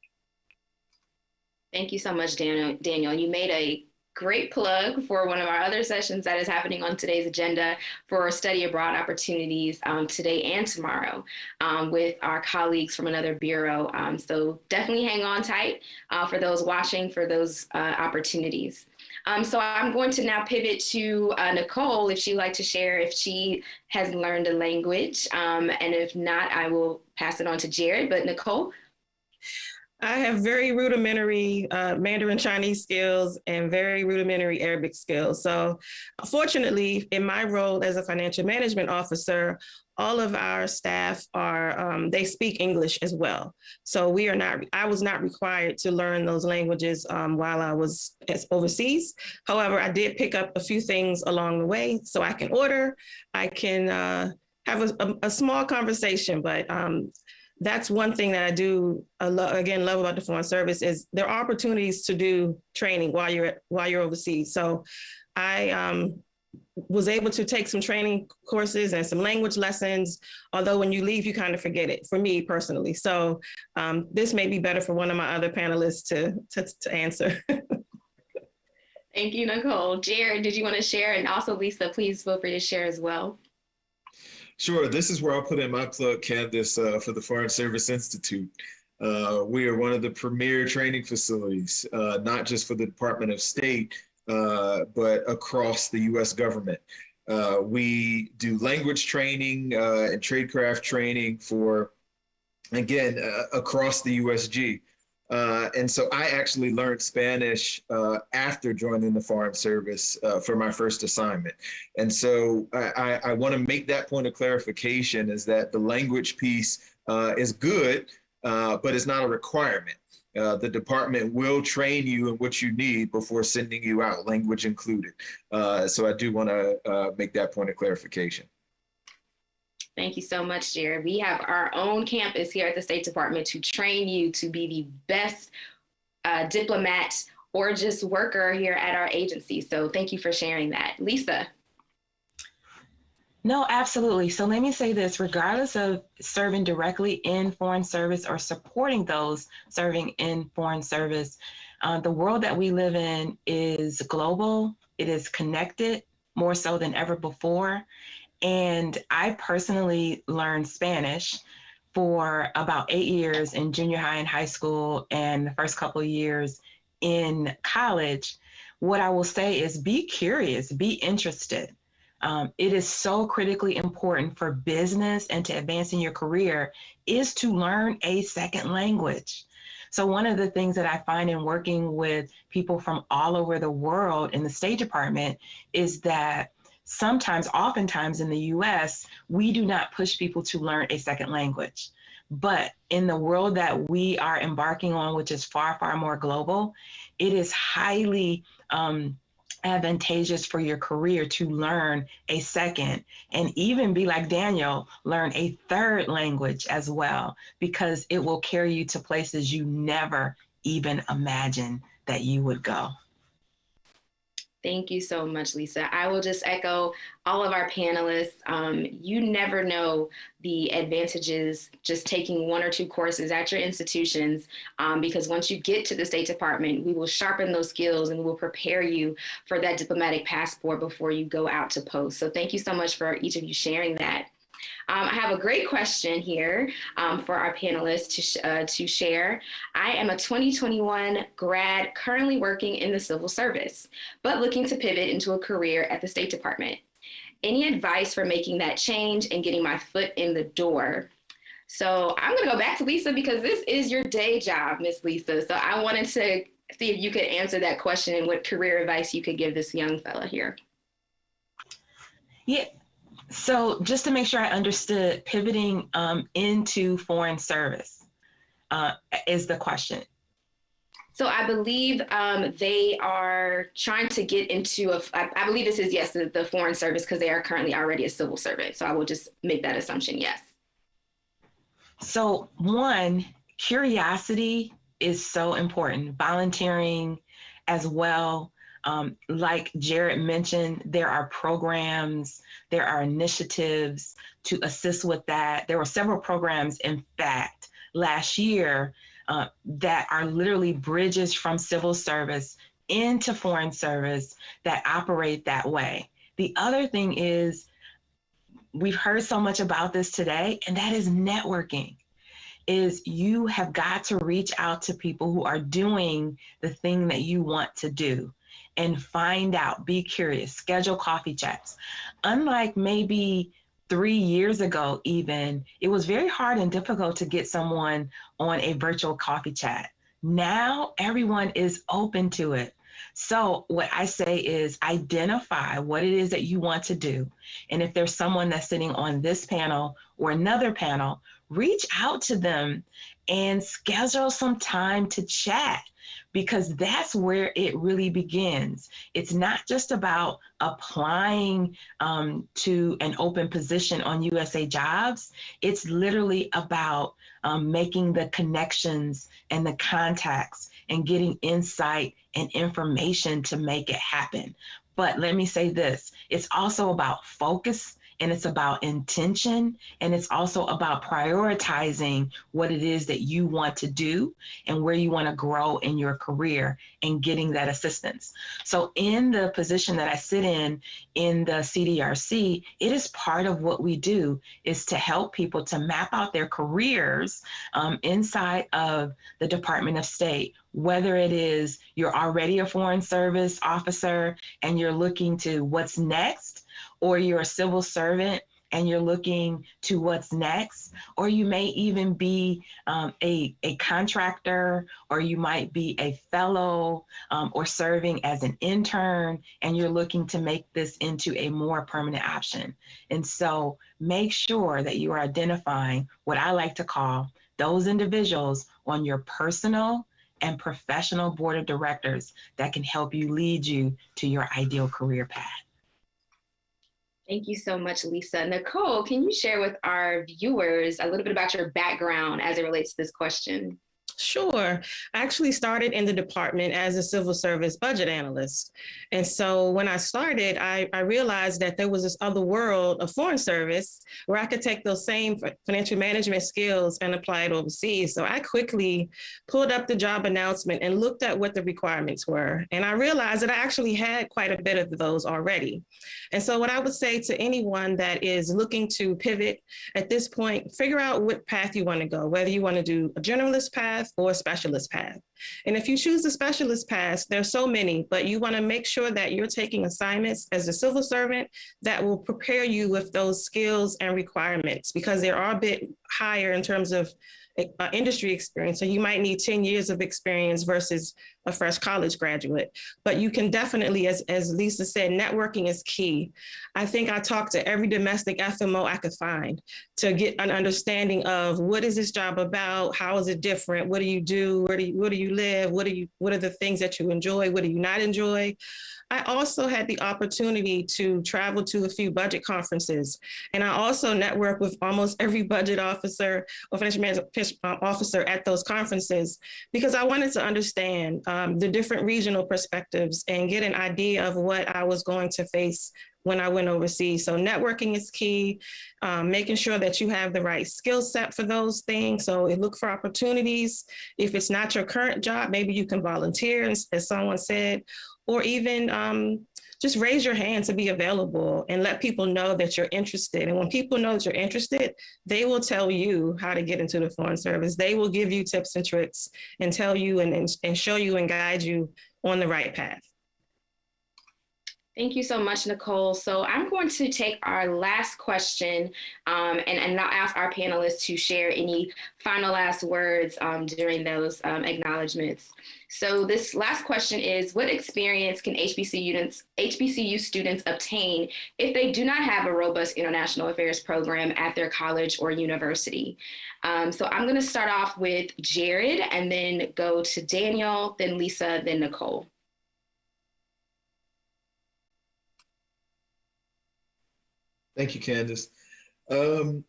Thank you so much, Daniel. Daniel, you made a great plug for one of our other sessions that is happening on today's agenda for study abroad opportunities um, today and tomorrow um, with our colleagues from another bureau. Um, so definitely hang on tight uh, for those watching for those uh, opportunities. Um, so I'm going to now pivot to uh, Nicole if she'd like to share if she has learned a language. Um, and if not, I will pass it on to Jared. But Nicole, I have very rudimentary uh, Mandarin Chinese skills and very rudimentary Arabic skills. So fortunately, in my role as a financial management officer, all of our staff are, um, they speak English as well. So we are not, I was not required to learn those languages um, while I was overseas. However, I did pick up a few things along the way. So I can order, I can uh, have a, a, a, small conversation, but um, that's one thing that I do again love about the Foreign Service is there are opportunities to do training while you're while you're overseas. So I um, was able to take some training courses and some language lessons, although when you leave, you kind of forget it for me personally. So um, this may be better for one of my other panelists to, to, to answer. [laughs] Thank you, Nicole. Jared, did you want to share? And also Lisa, please feel free to share as well. Sure. This is where I'll put in my plug, Candace, uh, for the Foreign Service Institute. Uh, we are one of the premier training facilities, uh, not just for the Department of State, uh, but across the US government. Uh, we do language training uh, and tradecraft training for, again, across the USG. Uh, and so I actually learned Spanish uh, after joining the Foreign Service uh, for my first assignment. And so I, I, I want to make that point of clarification is that the language piece uh, is good, uh, but it's not a requirement. The department will train you in what you need before sending you out, language included. so I do want to make that point of clarification. Thank you so much, Jared. We have our own campus here at the State Department to train you to be the best uh, diplomat or just worker here at our agency. So thank you for sharing that. Lisa. No, absolutely. So let me say this regardless of serving directly in foreign service or supporting those serving in foreign service, uh, the world that we live in is global, it is connected more so than ever before. And I personally learned Spanish for about eight years in junior high and high school, and the first couple years in college. What I will say is be curious, be interested. Um, it is so critically important for business and to advance in your career is to learn a second language. So one of the things that I find in working with people from all over the world in the State Department is that sometimes, oftentimes in the US, we do not push people to learn a second language. But in the world that we are embarking on, which is far, far more global, it is highly um, advantageous for your career to learn a second and even be like Daniel, learn a third language as well, because it will carry you to places you never even imagined that you would go. Thank you so much, Lisa. I will just echo all of our panelists. Um, you never know the advantages just taking one or two courses at your institutions um, because once you get to the State Department, we will sharpen those skills and we will prepare you for that diplomatic passport before you go out to post. So thank you so much for each of you sharing that. Um, I have a great question here um, for our panelists to, sh uh, to share. I am a 2021 grad currently working in the civil service, but looking to pivot into a career at the State Department. Any advice for making that change and getting my foot in the door? So I'm gonna go back to Lisa because this is your day job, Miss Lisa. So I wanted to see if you could answer that question and what career advice you could give this young fella here. Yeah, so just to make sure I understood, pivoting um, into foreign service uh, is the question. So I believe um, they are trying to get into a, I, I believe this is yes, the, the foreign service because they are currently already a civil servant. So I will just make that assumption, yes. So one, curiosity is so important, volunteering as well. Um, like Jared mentioned, there are programs, there are initiatives to assist with that. There were several programs, in fact, last year uh, that are literally bridges from civil service into foreign service that operate that way. The other thing is, we've heard so much about this today, and that is networking is you have got to reach out to people who are doing the thing that you want to do and find out, be curious, schedule coffee chats. Unlike maybe three years ago, even, it was very hard and difficult to get someone on a virtual coffee chat. Now everyone is open to it. So, what I say is identify what it is that you want to do. And if there's someone that's sitting on this panel or another panel, reach out to them and schedule some time to chat because that's where it really begins. It's not just about applying um, to an open position on USA Jobs, it's literally about um, making the connections and the contacts and getting insight and information to make it happen. But let me say this it's also about focus and it's about intention and it's also about prioritizing what it is that you want to do and where you want to grow in your career and getting that assistance. So in the position that I sit in in the CDRC, it is part of what we do is to help people to map out their careers um, inside of the Department of State whether it is you're already a foreign service officer and you're looking to what's next, or you're a civil servant and you're looking to what's next, or you may even be um, a, a contractor, or you might be a fellow um, or serving as an intern, and you're looking to make this into a more permanent option. And so make sure that you are identifying what I like to call those individuals on your personal and professional board of directors that can help you lead you to your ideal career path. Thank you so much, Lisa. Nicole, can you share with our viewers a little bit about your background as it relates to this question? Sure. I actually started in the department as a civil service budget analyst. And so when I started, I, I, realized that there was this other world of foreign service where I could take those same financial management skills and apply it overseas. So I quickly pulled up the job announcement and looked at what the requirements were. And I realized that I actually had quite a bit of those already. And so what I would say to anyone that is looking to pivot at this point, figure out what path you want to go, whether you want to do a generalist path, path or specialist path. And if you choose the specialist path, there's so many, but you wanna make sure that you're taking assignments as a civil servant that will prepare you with those skills and requirements because they are a bit higher in terms of uh, industry experience. So you might need 10 years of experience versus a fresh college graduate. But you can definitely, as, as Lisa said, networking is key. I think I talked to every domestic FMO I could find to get an understanding of what is this job about? How is it different? What do you do? Where do you, where do you live? What, do you, what are the things that you enjoy? What do you not enjoy? I also had the opportunity to travel to a few budget conferences. And I also network with almost every budget officer or financial management uh, officer at those conferences because I wanted to understand um, the different regional perspectives and get an idea of what I was going to face when I went overseas. So networking is key, um, making sure that you have the right skill set for those things. So look for opportunities. If it's not your current job, maybe you can volunteer, as someone said, or even um, just raise your hand to be available and let people know that you're interested. And when people know that you're interested, they will tell you how to get into the foreign service. They will give you tips and tricks and tell you and, and, and show you and guide you on the right path. Thank you so much, Nicole. So I'm going to take our last question um, and, and now ask our panelists to share any final last words um, during those um, acknowledgements. So this last question is, what experience can HBCU HBCU students obtain if they do not have a robust international affairs program at their college or university? Um, so I'm gonna start off with Jared and then go to Daniel, then Lisa, then Nicole. Thank you, Candace. Um,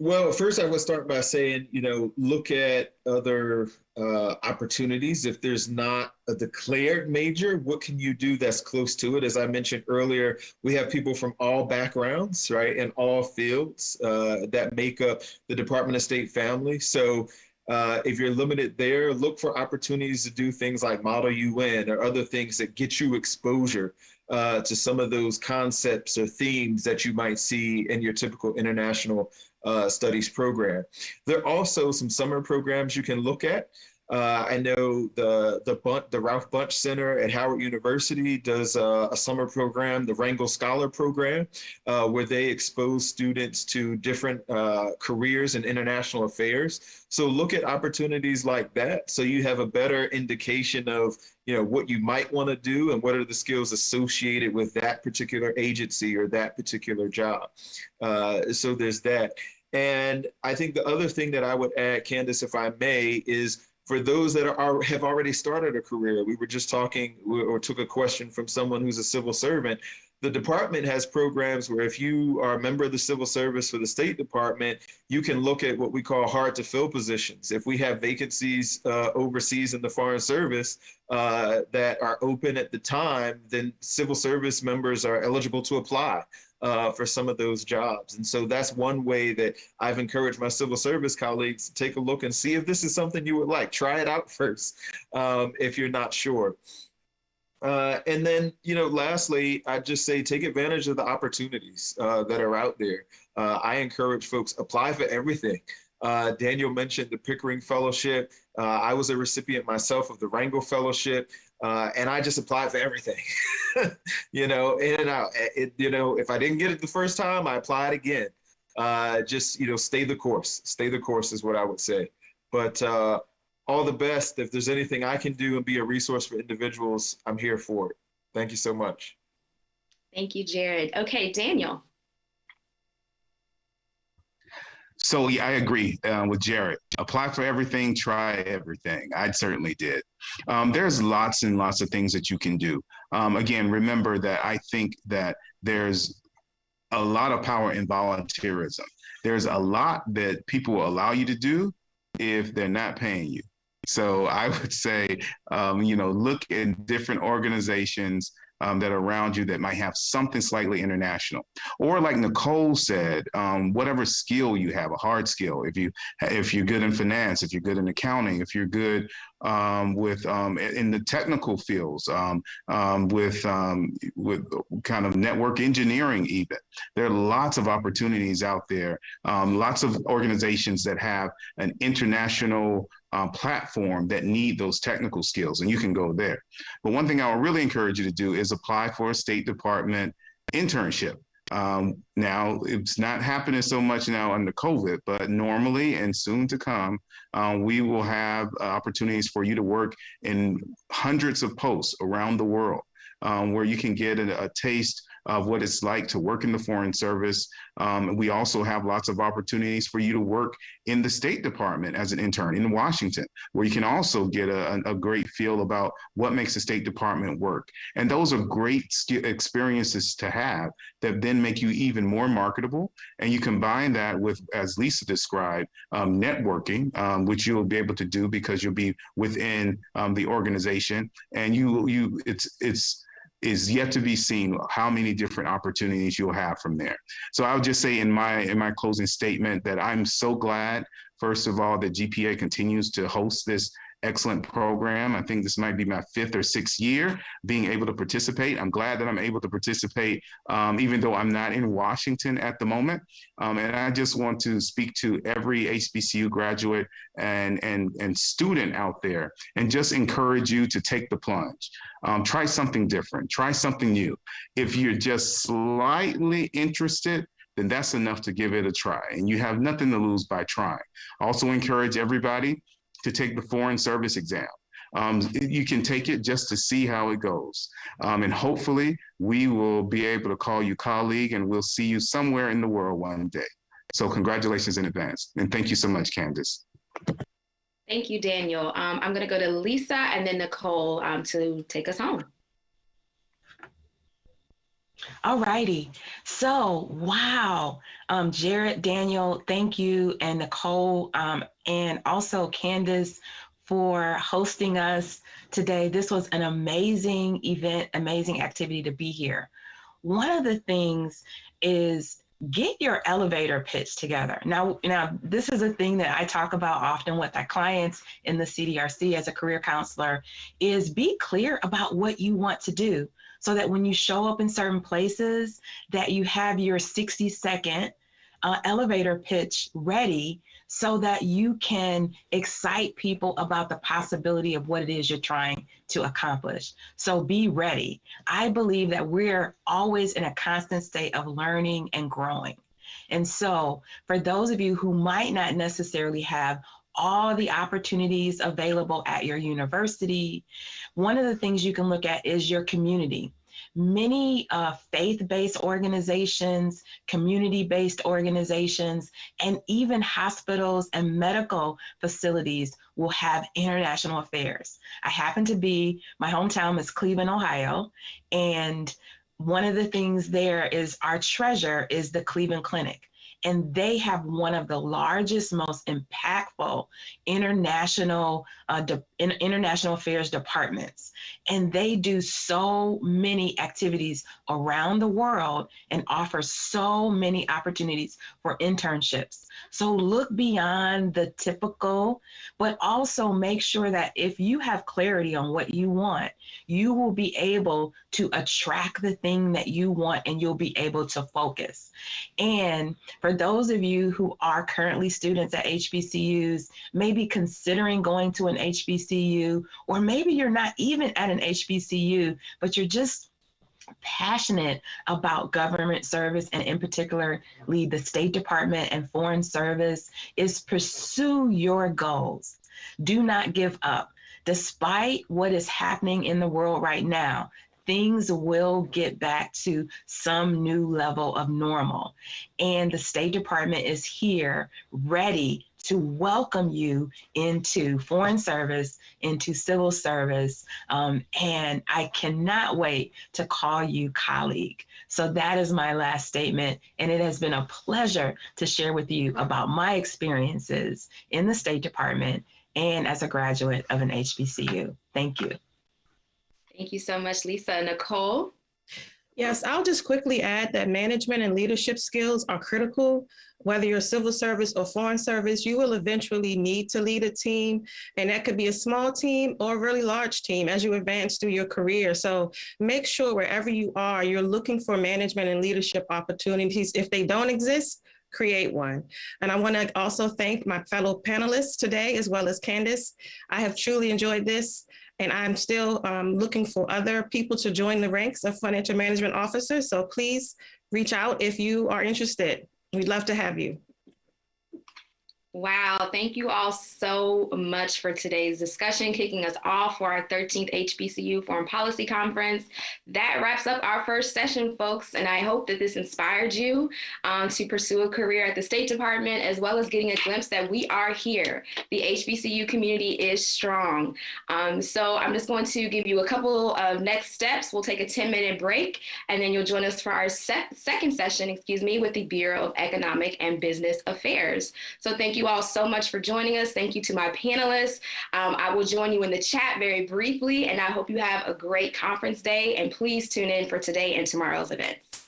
well, first I would start by saying, you know, look at other uh, opportunities. If there's not a declared major, what can you do that's close to it? As I mentioned earlier, we have people from all backgrounds, right, and all fields uh, that make up the Department of State family. So uh, if you're limited there, look for opportunities to do things like Model UN or other things that get you exposure uh, to some of those concepts or themes that you might see in your typical international uh, studies program. There are also some summer programs you can look at. Uh, I know the the Bunche, the Ralph Bunche Center at Howard University does a, a summer program, the Rangel Scholar Program, uh, where they expose students to different uh, careers in international affairs. So look at opportunities like that, so you have a better indication of you know what you might want to do and what are the skills associated with that particular agency or that particular job. Uh, so there's that. And I think the other thing that I would add, Candace, if I may, is for those that are have already started a career, we were just talking or took a question from someone who's a civil servant. The department has programs where if you are a member of the civil service for the State Department, you can look at what we call hard to fill positions. If we have vacancies uh, overseas in the Foreign Service uh, that are open at the time, then civil service members are eligible to apply. Uh, for some of those jobs. And so that's one way that I've encouraged my civil service colleagues to take a look and see if this is something you would like. Try it out [laughs] first um, if you're not sure. Uh, and then, you know, lastly, I just say take advantage of the opportunities uh, that are out there. Uh, I encourage folks apply for everything. Uh, Daniel mentioned the Pickering Fellowship. Uh, I was a recipient myself of the Rangel Fellowship, uh, and I just applied for everything. [laughs] you know, in and out. It, you know, if I didn't get it the first time, I applied again. just you know, stay the course. Stay the course is what I would say. But all the best. If there's anything I can do and be a resource for individuals, I'm here for it. Thank you so much. Thank you, Jared. Okay, Daniel. So yeah, I agree uh, with Jared. Apply for everything, try everything. I certainly did. Um, there's lots and lots of things that you can do. Um, again, remember that I think that there's a lot of power in volunteerism. There's a lot that people will allow you to do if they're not paying you. So I would say, um, you know, look in different organizations um, that are around you that might have something slightly international. Or like Nicole said, um, whatever skill you have, a hard skill. If you if you're good in finance, if you're good in accounting, if you're good um, with um, in the technical fields, um, um, with with kind of network engineering, even there are lots of opportunities out there. lots of organizations that have an international uh, platform that need those technical skills, and you can go there. But one thing I would really encourage you to do is apply for a State Department internship. Um, now, it's not happening so much now under COVID, but normally and soon to come, uh, we will have uh, opportunities for you to work in hundreds of posts around the world um, where you can get a, a taste of what it's like to work in the Foreign Service. Um, we also have lots of opportunities for you to work in the State Department as an intern in Washington, where you can also get a, a great feel about what makes the State Department work. And those are great experiences to have that then make you even more marketable. And you combine that with, as Lisa described, um, networking, um, which you'll be able to do because you'll be within um, the organization. And you, you, it's, it's, is yet to be seen how many different opportunities you'll have from there. So I would just say in my in my closing statement that I'm so glad, first of all, that GPA continues to host this excellent program. I think this might be my fifth or sixth year being able to participate. I'm glad that I'm able to participate, um, even though I'm not in Washington at the moment. Um, and I just want to speak to every HBCU graduate and, and, and student out there and just encourage you to take the plunge. Um, try something different, try something new. If you're just slightly interested, then that's enough to give it a try. And you have nothing to lose by trying. Also encourage everybody to take the foreign service exam. Um, you can take it just to see how it goes. Um, and hopefully we will be able to call you colleague and we'll see you somewhere in the world one day. So congratulations in advance. And thank you so much, Candace. Thank you, Daniel. Um, I'm gonna go to Lisa and then Nicole um, to take us home. All righty. So, wow. Um, Jared, Daniel, thank you. And Nicole, um, and also Candace for hosting us today. This was an amazing event, amazing activity to be here. One of the things is get your elevator pitch together. Now, now this is a thing that I talk about often with our clients in the CDRC as a career counselor is be clear about what you want to do so that when you show up in certain places that you have your 60 second uh, elevator pitch ready so that you can excite people about the possibility of what it is you're trying to accomplish. So be ready. I believe that we're always in a constant state of learning and growing. And so, for those of you who might not necessarily have all the opportunities available at your university. One of the things you can look at is your community. Many uh, faith-based organizations, community-based organizations, and even hospitals and medical facilities will have international affairs. I happen to be, my hometown is Cleveland, Ohio, and one of the things there is our treasure is the Cleveland Clinic. And they have one of the largest, most impactful international uh, de- in, international affairs departments, and they do so many activities around the world and offer so many opportunities for internships. So look beyond the typical, but also make sure that if you have clarity on what you want, you will be able to attract the thing that you want and you'll be able to focus. And for those of you who are currently students at HBCUs, maybe considering going to an HBCU, or maybe you're not even at an HBCU, but you're just passionate about government service and in particular lead the State Department and Foreign Service is pursue your goals. Do not give up. Despite what is happening in the world right now, things will get back to some new level of normal. And the State Department is here ready to welcome you into foreign service, into civil service. Um, and I cannot wait to call you colleague. So that is my last statement. And it has been a pleasure to share with you about my experiences in the State Department and as a graduate of an HBCU. Thank you. Thank you so much, Lisa. Nicole? Yes, I'll just quickly add that management and leadership skills are critical. Whether you're civil service or foreign service, you will eventually need to lead a team. And that could be a small team or a really large team as you advance through your career. So make sure wherever you are, you're looking for management and leadership opportunities. If they don't exist, create one. And I want to also thank my fellow panelists today, as well as Candace. I have truly enjoyed this. And I'm still um, looking for other people to join the ranks of financial management officers. So please reach out if you are interested. We'd love to have you. Wow, thank you all so much for today's discussion, kicking us off for our 13th HBCU Foreign Policy Conference. That wraps up our first session, folks, and I hope that this inspired you um, to pursue a career at the State Department, as well as getting a glimpse that we are here. The HBCU community is strong. Um, so I'm just going to give you a couple of next steps. We'll take a 10 minute break, and then you'll join us for our se second session, excuse me, with the Bureau of Economic and Business Affairs. So thank you you all so much for joining us. Thank you to my panelists. Um, I will join you in the chat very briefly, and I hope you have a great conference day. And please tune in for today and tomorrow's events.